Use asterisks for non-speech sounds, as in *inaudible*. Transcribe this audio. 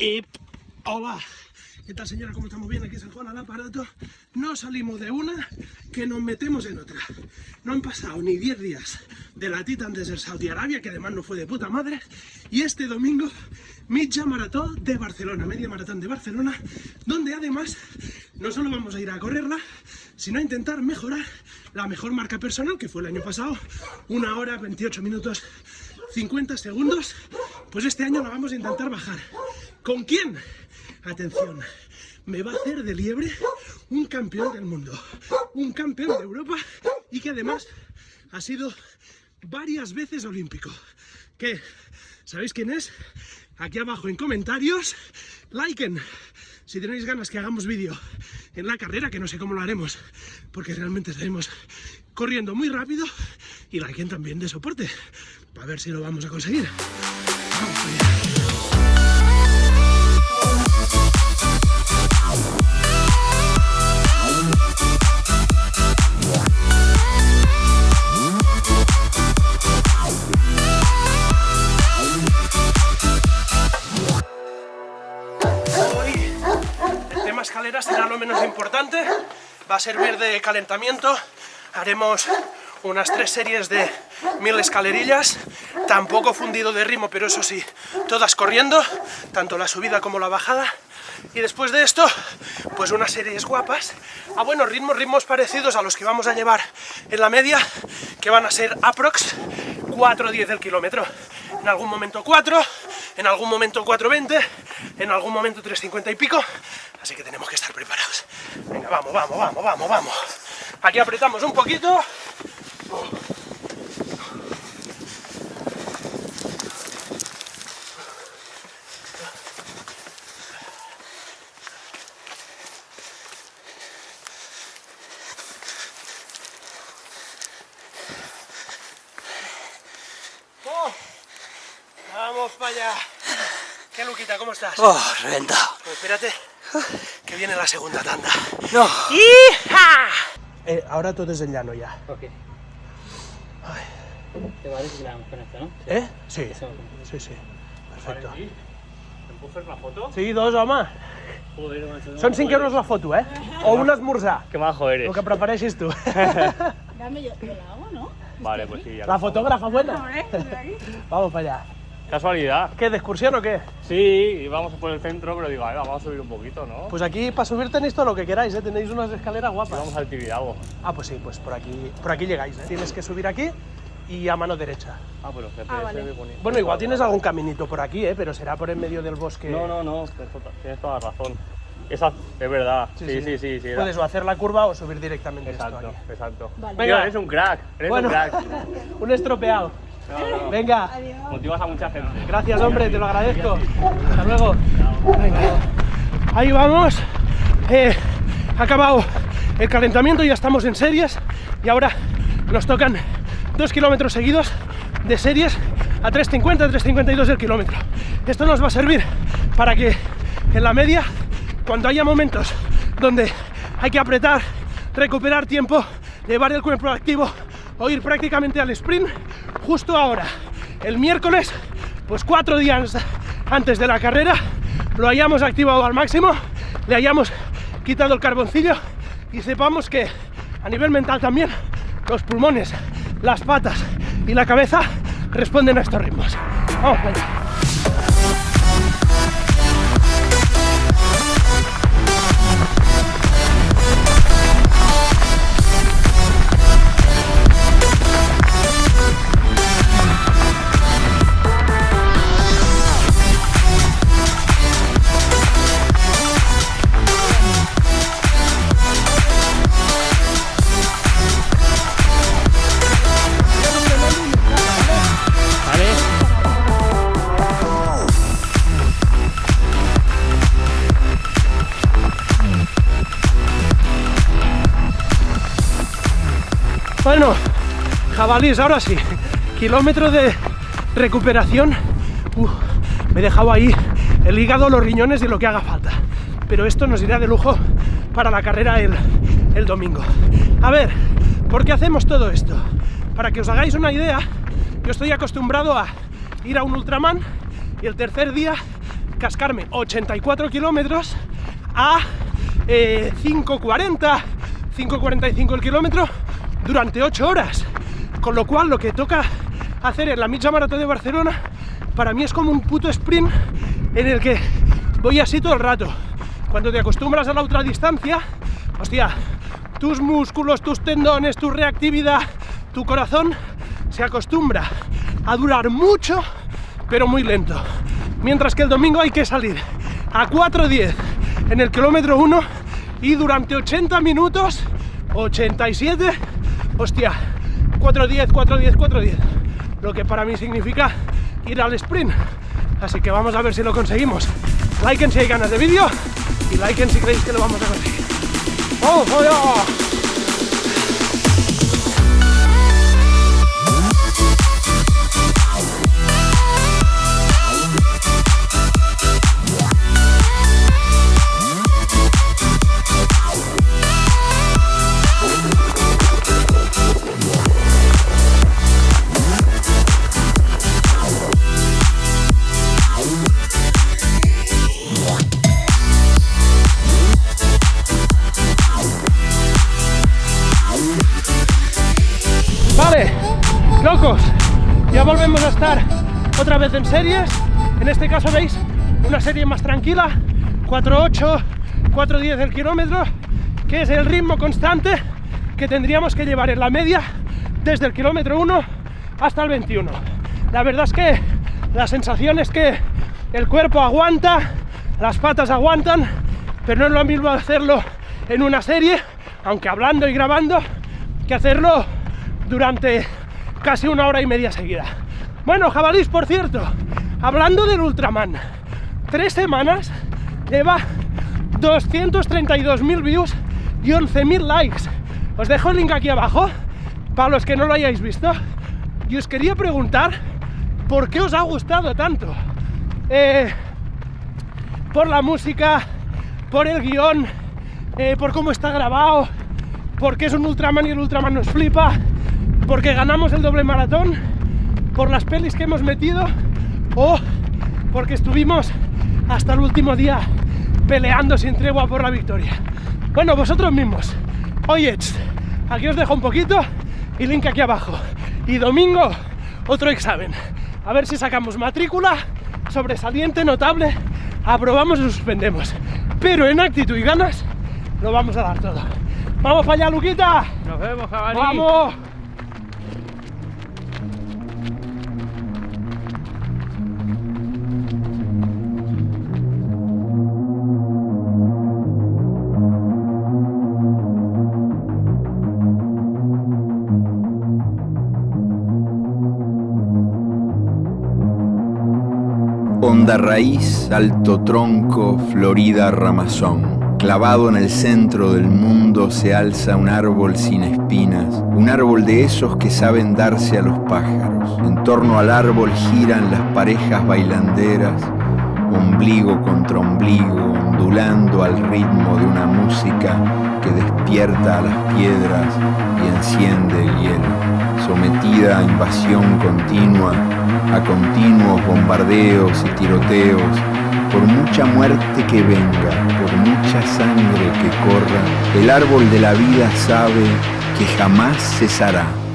Y hola, ¿qué tal señora? ¿Cómo estamos bien? Aquí es el Juan al aparato. No salimos de una que nos metemos en otra. No han pasado ni 10 días de la Titan desde Saudi Arabia, que además no fue de puta madre. Y este domingo, Mitja Maratón de Barcelona, media maratón de Barcelona, donde además no solo vamos a ir a correrla, sino a intentar mejorar la mejor marca personal, que fue el año pasado, una hora, 28 minutos, 50 segundos, pues este año la vamos a intentar bajar. ¿Con quién? Atención, me va a hacer de liebre un campeón del mundo, un campeón de Europa y que además ha sido varias veces olímpico. ¿Qué? ¿Sabéis quién es? Aquí abajo en comentarios, liken si tenéis ganas que hagamos vídeo en la carrera, que no sé cómo lo haremos, porque realmente estaremos corriendo muy rápido, y liken también de soporte, para ver si lo vamos a conseguir. Va a servir de calentamiento, haremos unas tres series de mil escalerillas, tampoco fundido de ritmo, pero eso sí, todas corriendo, tanto la subida como la bajada, y después de esto, pues unas series guapas, a buenos ritmos, ritmos parecidos a los que vamos a llevar en la media, que van a ser aprox 4.10 del kilómetro, en algún momento 4, en algún momento 4.20, en algún momento 3.50 y pico, así que tenemos que estar preparados. Venga, vamos, vamos, vamos, vamos, vamos. Aquí apretamos un poquito. Oh, vamos para allá. ¿Qué Luquita, cómo estás? Oh, reventado. Pues espérate, que viene la segunda tanda. No. ¡Hija! Eh, ahora todo es en llano ya. Ok. ¿Te parece si la damos con esto, no? ¿Eh? Sí, sí, sí. Perfecto. ¿Me puedo hacer una foto? Sí, dos, home. Joder, macho, Són 5 euros la foto, eh? O un esmorzar. Qué majo eres. Lo que prefereixis tu. Dame yo, yo la hago, ¿no? Vale, pues sí. ya La fotógrafa buena. Vamos para allá. Casualidad. ¿Qué, de excursión o qué? Sí, íbamos por el centro, pero digo, a ver, vamos a subir un poquito, ¿no? Pues aquí para subir tenéis todo lo que queráis, ¿eh? Tenéis unas escaleras guapas. Vamos al Tibidabo. Ah, pues sí, pues por aquí, por aquí llegáis, ¿eh? Tienes que subir aquí y a mano derecha. Ah, pero GPS Ah, vale. me ponía- Bueno, igual tienes algún caminito por aquí, ¿eh? Pero será por en medio del bosque. No, no, no, tienes toda- tienes toda la razón. Esa es verdad. Sí, sí, sí. sí, Puedes o hacer la curva o subir directamente esto Exacto, aquí. exacto. Vale. Venga. Eres un crack, eres Bueno. un crack. *laughs* Un estropeado. No, no, Venga. Motivas a mucha gente. Gracias, hombre, te lo agradezco. Hasta luego. Venga. Ahí vamos. Eh, ha acabado el calentamiento, ya estamos en series y ahora nos tocan dos kilómetros seguidos de series a 3.50, 3.52 del kilómetro. Esto nos va a servir para que en la media, cuando haya momentos donde hay que apretar, recuperar tiempo, llevar el cuerpo activo o ir prácticamente al sprint, justo ahora, el miércoles, pues cuatro días antes de la carrera, lo hayamos activado al máximo, le hayamos quitado el carboncillo y sepamos que a nivel mental también los pulmones, las patas y la cabeza responden a estos ritmos. Vamos allá. Bueno, jabalís, ahora sí. Kilómetro de recuperación. Me he dejado ahí el hígado, los riñones y lo que haga falta. Pero esto nos irá de lujo para la carrera el, domingo. A ver, ¿por qué hacemos todo esto? Para que os hagáis una idea, yo estoy acostumbrado a ir a un Ultraman y el tercer día cascarme 84 kilómetros a eh, 5.40, 5.45 el kilómetro durante 8 horas. Con lo cual lo que toca hacer en la Mitja Maratón de Barcelona para mí es como un puto sprint en el que voy así todo el rato. Cuando te acostumbras a la otra distancia, hostia, tus músculos, tus tendones, tu reactividad, tu corazón se acostumbra a durar mucho, pero muy lento. Mientras que el domingo hay que salir a 4.10 en el kilómetro 1 y durante 80 minutos, 87, hostia, 4.10, 4.10, 4.10. Lo que para mí significa ir al sprint. Así que vamos a ver si lo conseguimos. Liken si hay ganas de vídeo y liken si creéis que lo vamos a conseguir. ¡Oh, oh, oh! Volvemos a estar otra vez en series. En este caso veis una serie más tranquila. 4.8 4.10 el kilómetro que es el ritmo constante que tendríamos que llevar en la media desde el kilómetro 1 hasta el 21 la verdad es que la sensación es que el cuerpo aguanta las patas aguantan pero no es lo mismo hacerlo en una serie aunque hablando y grabando que hacerlo durante casi una hora y media seguida. Bueno, jabalís, por cierto, hablando del Ultraman, tres semanas lleva 232.000 views y 11.000 likes. Os dejo el link aquí abajo, para los que no lo hayáis visto. Y os quería preguntar, ¿por qué os ha gustado tanto? Eh, por la música, por el guion, eh, por cómo está grabado, porque es un Ultraman y el Ultraman nos flipa, porque ganamos el doble maratón, por las pelis que hemos metido o porque estuvimos hasta el último día peleando sin tregua por la victoria. Bueno, vosotros mismos. Oye, aquí os dejo un poquito y link aquí abajo. Y domingo, otro examen. A ver si sacamos matrícula, sobresaliente, notable, aprobamos o suspendemos. Pero en actitud y ganas, lo vamos a dar todo. ¡Vamos para allá, Luquita! Nos vemos, jabalí. ¡Vamos! Honda raíz, alto tronco, florida ramazón. Clavado en el centro del mundo se alza un árbol sin espinas, un árbol de esos que saben darse a los pájaros. En torno al árbol giran las parejas bailanderas, ombligo contra ombligo, ondulando al ritmo de una música que despierta a las piedras y enciende el hielo, sometida a invasión continua, a continuos bombardeos y tiroteos, por mucha muerte que venga, por mucha sangre que corra, el árbol de la vida sabe que jamás cesará.